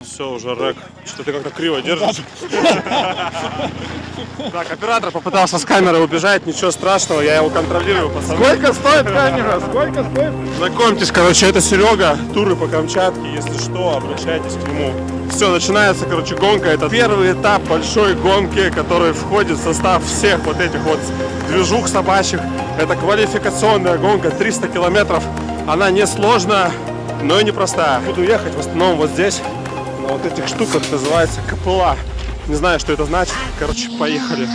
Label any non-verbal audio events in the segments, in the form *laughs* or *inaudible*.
Все, уже рэк. Что ты как-то криво держишь. *laughs* Так, оператор попытался с камеры убежать, ничего страшного, я его контролирую, пацаны. Сколько стоит камера? Сколько стоит? Знакомьтесь, короче, это Серега, туры по Камчатке, если что, обращайтесь к нему. Все, начинается, короче, гонка. Это первый этап большой гонки, который входит в состав всех вот этих вот движух собачьих. Это квалификационная гонка, 300 километров. Она не сложная, но и непростая. Буду ехать в основном вот здесь, на вот этих штуках, называется КПЛА. Не знаю, что это значит. Короче, поехали.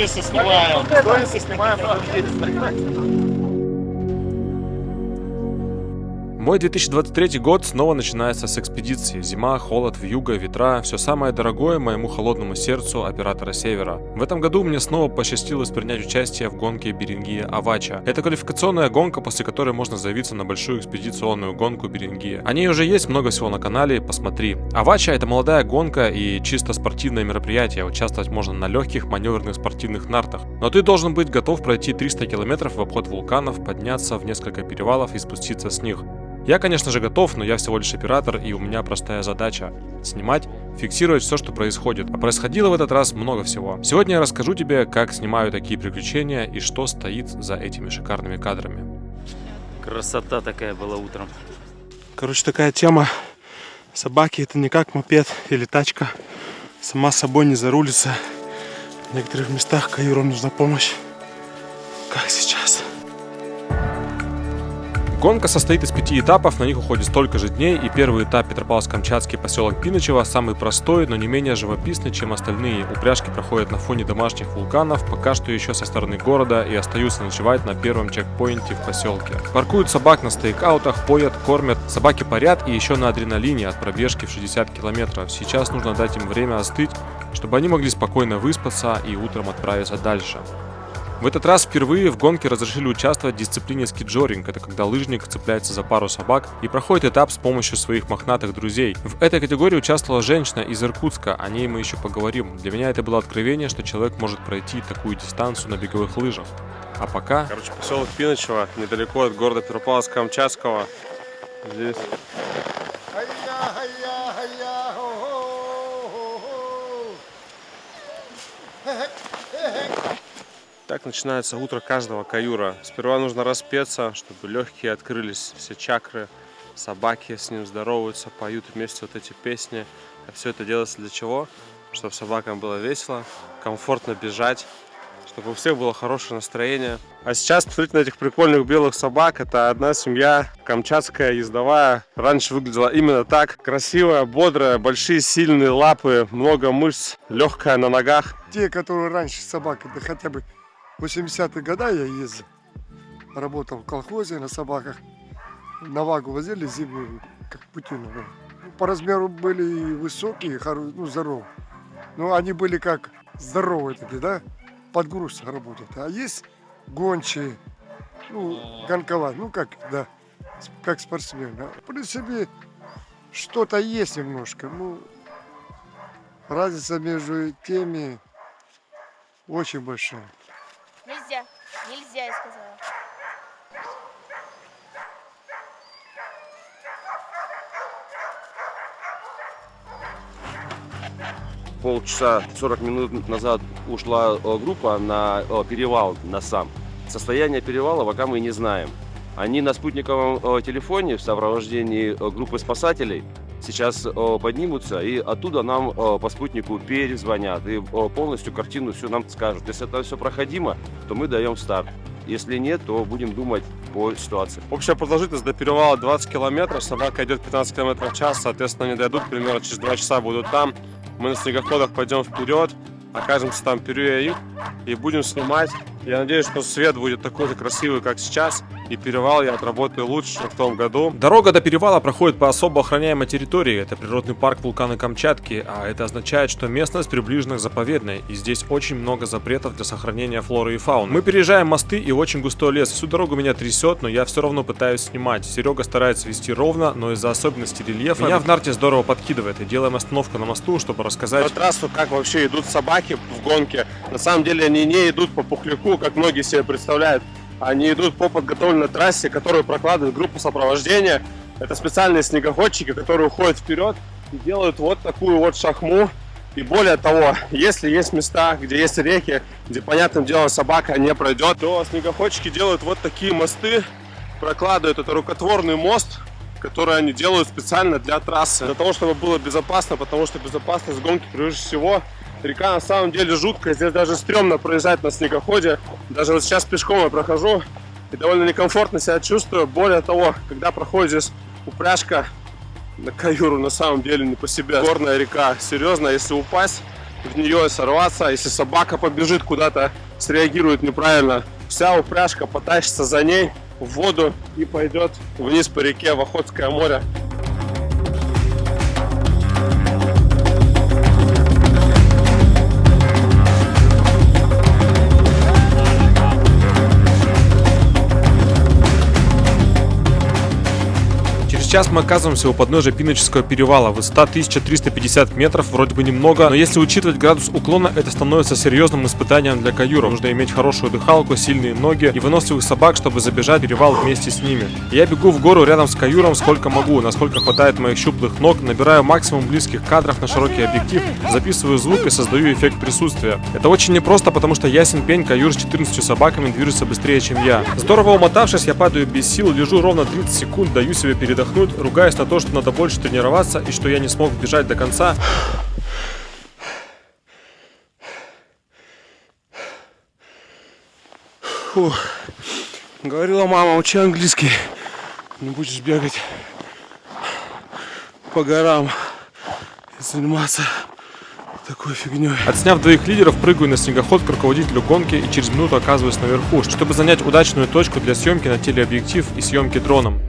Или сторисы снимаем? сторисы снимаем, потом едем. Мой 2023 год снова начинается с экспедиции. Зима, холод, вьюга, ветра – все самое дорогое моему холодному сердцу оператора Севера. В этом году мне снова посчастливилось принять участие в гонке Берингия Авача. Это квалификационная гонка, после которой можно заявиться на большую экспедиционную гонку Берингия. О ней уже есть много всего на канале, посмотри. Авача – это молодая гонка и чисто спортивное мероприятие. Участвовать можно на легких маневренных спортивных нартах. Но ты должен быть готов пройти 300 километров в обход вулканов, подняться в несколько перевалов и спуститься с них. Я, конечно же, готов, но я всего лишь оператор, и у меня простая задача – снимать, фиксировать все, что происходит. А происходило в этот раз много всего. Сегодня я расскажу тебе, как снимаю такие приключения и что стоит за этими шикарными кадрами. Красота такая была утром. Короче, такая тема. Собаки это не как мопед или тачка. Сама собой не зарулится. В некоторых местах каюру нужна помощь. Как сейчас. Гонка состоит из пяти этапов, на них уходит столько же дней, и первый этап Петропавловск-Камчатский поселок Пиночево самый простой, но не менее живописный, чем остальные. Упряжки проходят на фоне домашних вулканов, пока что еще со стороны города, и остаются ночевать на первом чекпоинте в поселке. Паркуют собак на стейкаутах, поят, кормят, собаки парят и еще на адреналине от пробежки в 60 километров. Сейчас нужно дать им время остыть, чтобы они могли спокойно выспаться и утром отправиться дальше. В этот раз впервые в гонке разрешили участвовать в дисциплине скиджоринг. Это когда лыжник цепляется за пару собак и проходит этап с помощью своих мохнатых друзей. В этой категории участвовала женщина из Иркутска, о ней мы еще поговорим. Для меня это было откровение, что человек может пройти такую дистанцию на беговых лыжах. А пока... Короче, поселок Пиночево, недалеко от города Петропавловска-Камчатского. Здесь Так начинается утро каждого каюра. Сперва нужно распеться, чтобы легкие открылись, все чакры. Собаки с ним здороваются, поют вместе вот эти песни. А все это делается для чего? Чтобы собакам было весело, комфортно бежать, чтобы у всех было хорошее настроение. А сейчас посмотрите на этих прикольных белых собак. Это одна семья, камчатская, ездовая. Раньше выглядела именно так. Красивая, бодрая, большие сильные лапы, много мышц, легкая на ногах. те, которые раньше собаки, да хотя бы 80-е годы я ездил, работал в колхозе на собаках, на вагу возили зимнюю, как путину. ну. По размеру были и высокие, хоро- ну, здоровые. Но они были как здоровые такие, да, подгрузках работают. А есть гончие, ну, гонковать, ну, как, да, как спортсмены. А В принципе, что-то есть немножко, ну, разница между теми очень большая. Нельзя. Я сказала. полчаса 40 минут назад ушла э, группа на э, перевал на сам. Состояние перевала пока мы не знаем. Они на спутниковом э, телефоне в сопровождении группы спасателей сейчас э, поднимутся и оттуда нам э, по спутнику перезвонят и э, полностью картину всю нам скажут. Если это все проходимо, то мы даем старт. Если нет, то будем думать по ситуации. Общая продолжительность до перевала 20 километров, собака идет 15 километров в час, соответственно, они дойдут, примерно через 2 часа будут там. Мы на снегоходах пойдем вперед, окажемся там перед и будем снимать. Я надеюсь, что свет будет такой же красивый, как сейчас, и перевал я отработаю лучше, чем в том году. Дорога до перевала проходит по особо охраняемой территории. Это природный парк вулкана Камчатки, а это означает, что местность приближена к заповедной, и здесь очень много запретов для сохранения флоры и фауны. Мы переезжаем мосты и очень густой лес. Всю дорогу меня трясет, но я все равно пытаюсь снимать. Серега старается вести ровно, но из-за особенностей рельефа меня в нарте здорово подкидывает. И делаем остановку на мосту, чтобы рассказать... По трассу, как вообще идут собаки в гонке. На самом деле они не идут по пухляку, как многие себе представляют. Они идут по подготовленной трассе, которую прокладывает группа сопровождения. Это специальные снегоходчики, которые уходят вперед и делают вот такую вот шахму. И более того, если есть места, где есть реки, где, понятным делом, собака не пройдет, то снегоходчики делают вот такие мосты, прокладывают. Это рукотворный мост, который они делают специально для трассы. Для того, чтобы было безопасно, потому что безопасность гонки прежде всего Река на самом деле жуткая, здесь даже стрёмно проезжать на снегоходе. Даже вот сейчас пешком я прохожу и довольно некомфортно себя чувствую. Более того, когда проходит здесь упряжка на каюру, на самом деле не по себе. Горная река, серьезно, если упасть в нее и сорваться, если собака побежит куда-то, среагирует неправильно, вся упряжка потащится за ней в воду и пойдет вниз по реке в Охотское море. Сейчас мы оказываемся у подножия Пиноческого перевала. Высота 1350 метров, вроде бы немного, но если учитывать градус уклона, это становится серьезным испытанием для каюра. Нужно иметь хорошую дыхалку, сильные ноги и выносливых собак, чтобы забежать перевал вместе с ними. Я бегу в гору рядом с каюром сколько могу, насколько хватает моих щуплых ног, набираю максимум близких кадров на широкий объектив, записываю звук и создаю эффект присутствия. Это очень непросто, потому что ясен пень, каюр с 14 собаками движется быстрее, чем я. Здорово умотавшись, я падаю без сил, лежу ровно 30 секунд, даю себе передохнуть, ругаясь на то, что надо больше тренироваться и что я не смог бежать до конца. Фух. Говорила мама, учи английский. Не будешь бегать по горам и заниматься такой фигней. Отсняв двоих лидеров, прыгаю на снегоход к руководителю гонки и через минуту оказываюсь наверху, чтобы занять удачную точку для съемки на телеобъектив и съемки дроном.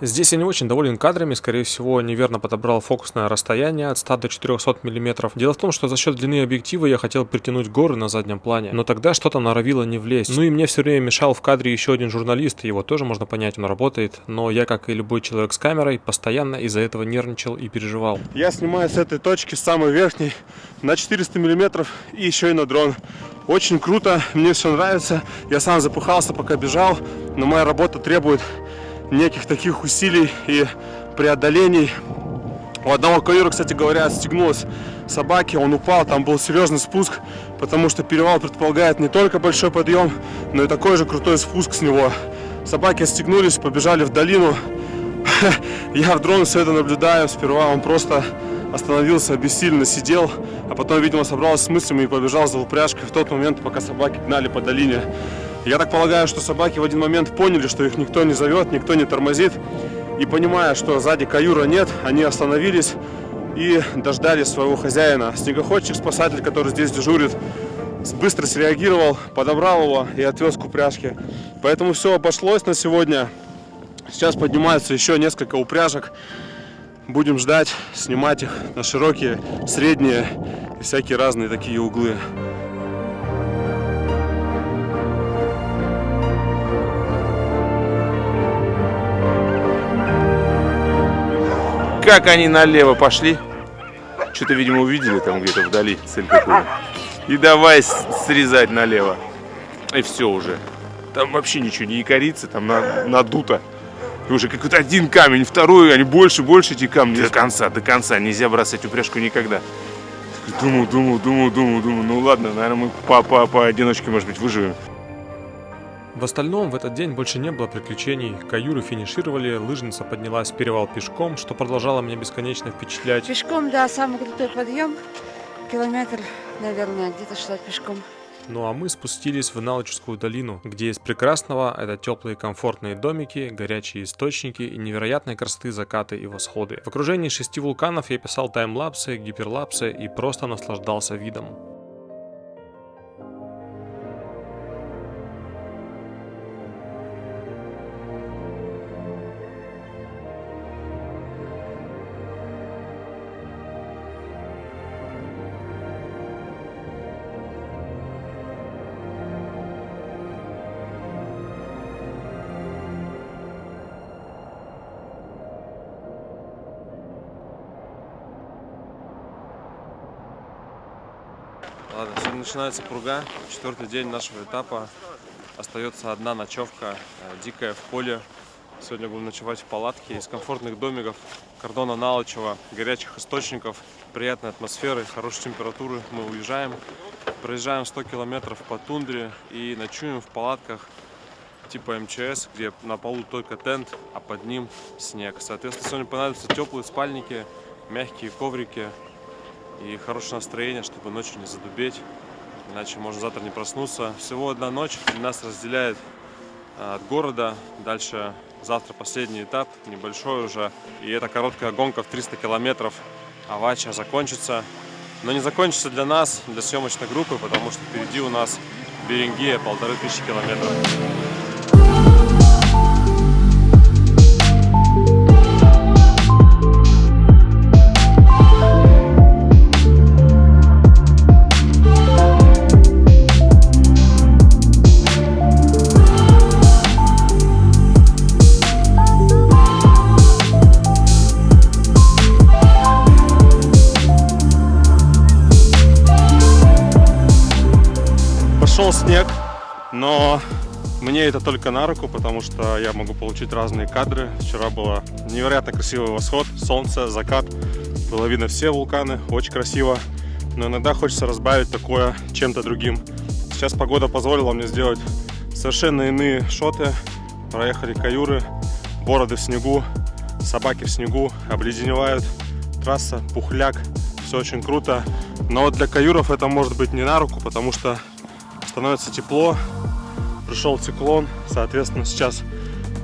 Здесь я не очень доволен кадрами, скорее всего, неверно подобрал фокусное расстояние от 100 до 400 мм. Дело в том, что за счет длины объектива я хотел притянуть горы на заднем плане, но тогда что-то норовило не влезть. Ну и мне все время мешал в кадре еще один журналист, его тоже можно понять, он работает, но я, как и любой человек с камерой, постоянно из-за этого нервничал и переживал. Я снимаю с этой точки, с самой верхней, на 400 мм и еще и на дрон. Очень круто, мне все нравится. Я сам запыхался, пока бежал, но моя работа требует неких таких усилий и преодолений. У одного каюра, кстати говоря, отстегнулась собаки, он упал, там был серьезный спуск, потому что перевал предполагает не только большой подъем, но и такой же крутой спуск с него. Собаки отстегнулись, побежали в долину. *laughs* Я в дрон все это наблюдаю, сперва он просто остановился, бессильно сидел, а потом, видимо, собрался с мыслями и побежал за упряжкой в тот момент, пока собаки гнали по долине. Я так полагаю, что собаки в один момент поняли, что их никто не зовет, никто не тормозит. И понимая, что сзади каюра нет, они остановились и дождались своего хозяина. Снегоходчик-спасатель, который здесь дежурит, быстро среагировал, подобрал его и отвез к упряжке. Поэтому все обошлось на сегодня. Сейчас поднимаются еще несколько упряжек. Будем ждать, снимать их на широкие, средние и всякие разные такие углы. Как они налево пошли. Что-то, видимо, увидели там где-то вдали цель какую И давай срезать налево. И все уже. Там вообще ничего не якорится, там надуто. И уже какой-то один камень, второй, они больше, больше эти камни. До конца, до конца. Нельзя бросать упряжку никогда. Думаю, думаю, думаю, думаю, думаю. Ну ладно, наверное, мы по, по, по одиночке, может быть, выживем. В остальном в этот день больше не было приключений. Каюры финишировали, лыжница поднялась в перевал пешком, что продолжало меня бесконечно впечатлять. Пешком, да, самый крутой подъем. Километр, наверное, где-то шла пешком. Ну а мы спустились в Налоческую долину, где из прекрасного это теплые комфортные домики, горячие источники и невероятной красоты закаты и восходы. В окружении шести вулканов я писал таймлапсы, гиперлапсы и просто наслаждался видом. Ладно, сегодня начинается пруга, четвертый день нашего этапа. Остается одна ночевка, э, дикая в поле. Сегодня будем ночевать в палатке из комфортных домиков, кордона Налычева, горячих источников, приятной атмосферы, хорошей температуры. Мы уезжаем, проезжаем 100 километров по тундре и ночуем в палатках типа МЧС, где на полу только тент, а под ним снег. Соответственно, сегодня понадобятся теплые спальники, мягкие коврики, и хорошее настроение, чтобы ночью не задубеть, иначе можно завтра не проснуться. Всего одна ночь нас разделяет а, от города, дальше завтра последний этап, небольшой уже, и эта короткая гонка в 300 километров Авача закончится. Но не закончится для нас, для съемочной группы, потому что впереди у нас Берингея, полторы тысячи километров. Мне это только на руку, потому что я могу получить разные кадры. Вчера было невероятно красивый восход, солнце, закат. Было видно все вулканы, очень красиво. Но иногда хочется разбавить такое чем-то другим. Сейчас погода позволила мне сделать совершенно иные шоты. Проехали каюры, бороды в снегу, собаки в снегу, обледеневают. Трасса, пухляк, все очень круто. Но вот для каюров это может быть не на руку, потому что становится тепло, пришел циклон, соответственно, сейчас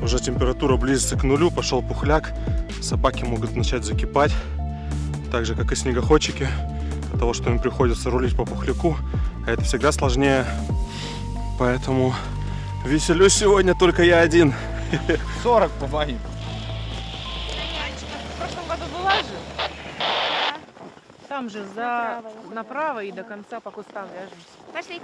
уже температура близится к нулю, пошел пухляк, собаки могут начать закипать, так же, как и снегоходчики, от того, что им приходится рулить по пухляку, а это всегда сложнее, поэтому веселюсь сегодня только я один. 40 по моим. В прошлом году была же? Там же за Направо. направо и до конца по кустам вяжемся. Пошли.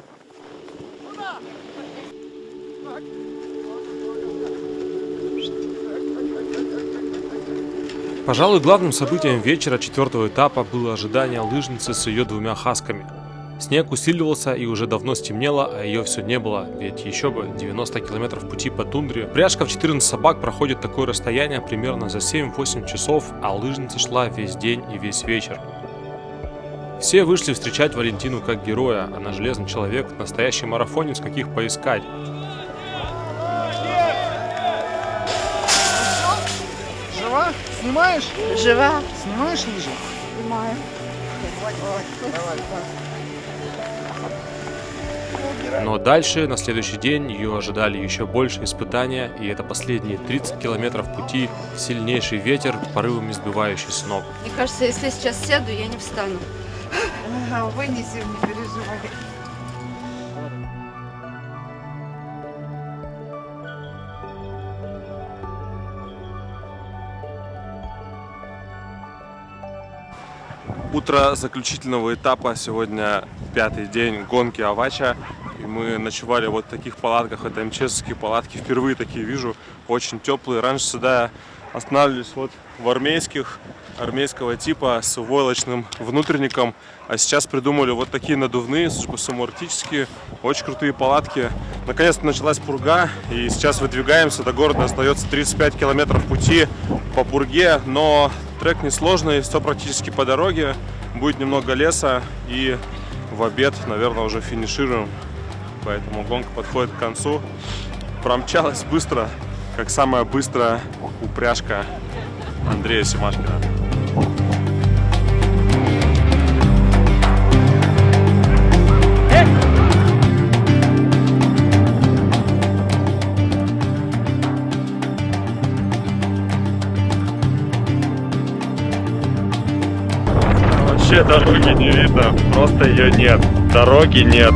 Пожалуй, главным событием вечера четвертого этапа было ожидание лыжницы с ее двумя хасками. Снег усиливался и уже давно стемнело, а ее все не было, ведь еще бы 90 километров пути по тундре. Пряжка в 14 собак проходит такое расстояние примерно за 7-8 часов, а лыжница шла весь день и весь вечер. Все вышли встречать Валентину как героя, она железный человек, настоящий марафонец, каких поискать. Снимаешь? Жива. Снимаешь лыжи? Снимаю. Но дальше, на следующий день, ее ожидали еще больше испытания, и это последние 30 километров пути, сильнейший ветер, порывами сбивающий с ног. Мне кажется, если я сейчас сяду, я не встану. Вынесем, не переживай. Утро заключительного этапа. Сегодня пятый день гонки Авача. И мы ночевали вот в таких палатках. Это МЧСовские палатки. Впервые такие вижу. Очень теплые. Раньше сюда останавливались вот в армейских, армейского типа с войлочным внутренником. А сейчас придумали вот такие надувные, судя по всему, арктические. Очень крутые палатки. Наконец-то началась пурга. И сейчас выдвигаемся. До города остается 35 километров пути по пурге. Но трек несложный, все практически по дороге. Будет немного леса. И в обед, наверное, уже финишируем. Поэтому гонка подходит к концу. Промчалась быстро, как самая быстрая упряжка Андрея Семашкина. Вообще дороги не видно. Просто ее нет. Дороги нет.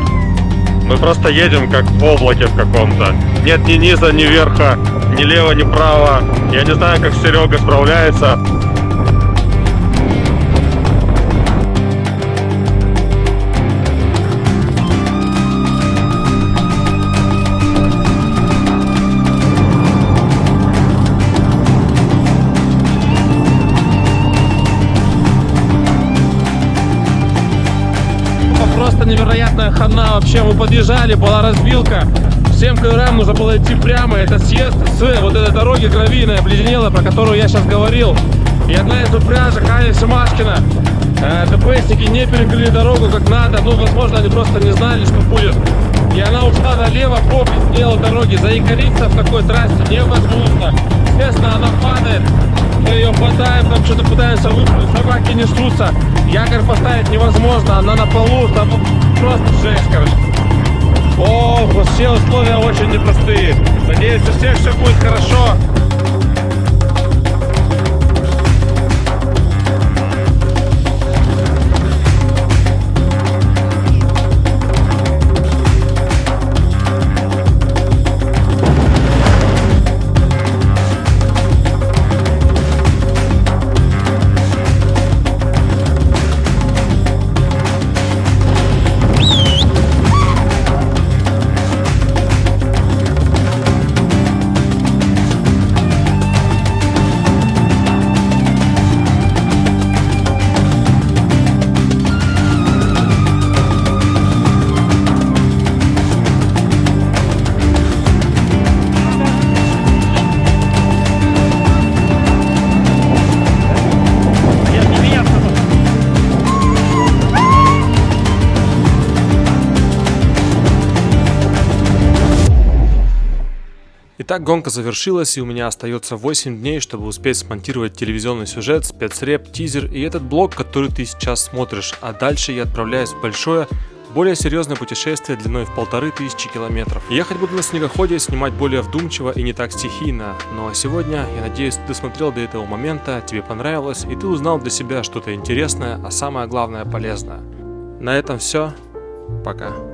Мы просто едем как в облаке в каком-то. Нет ни низа, ни верха, ни лево, ни право. Я не знаю, как Серега справляется. Просто невероятная хана вообще. Мы подъезжали, была разбилка. Всем КРМ нужно было идти прямо. Это съезд с вот этой дороги гравийной, обледенелой, про которую я сейчас говорил. И одна из упряжек, Аня Семашкина. Э, ТПСники не перекрыли дорогу как надо. Ну, возможно, они просто не знали, что будет. И она ушла налево обледенелой дороге. Заикариться в такой трассе невозможно. Естественно, она падает. Мы ее хватаем, там что-то пытаемся выпрыгнуть, собаки несутся. Якорь поставить невозможно, она на полу, там просто жесть, короче. О, все условия очень непростые. Надеюсь, у всех все будет хорошо. Гонка завершилась, и у меня остается 8 дней, чтобы успеть смонтировать телевизионный сюжет, спецреп, тизер и этот блог, который ты сейчас смотришь. А дальше я отправляюсь в большое, более серьезное путешествие длиной в полторы тысячи километров. Ехать буду на снегоходе, снимать более вдумчиво и не так стихийно. Ну а сегодня, я надеюсь, ты досмотрел до этого момента, тебе понравилось, и ты узнал для себя что-то интересное, а самое главное полезное. На этом все. Пока.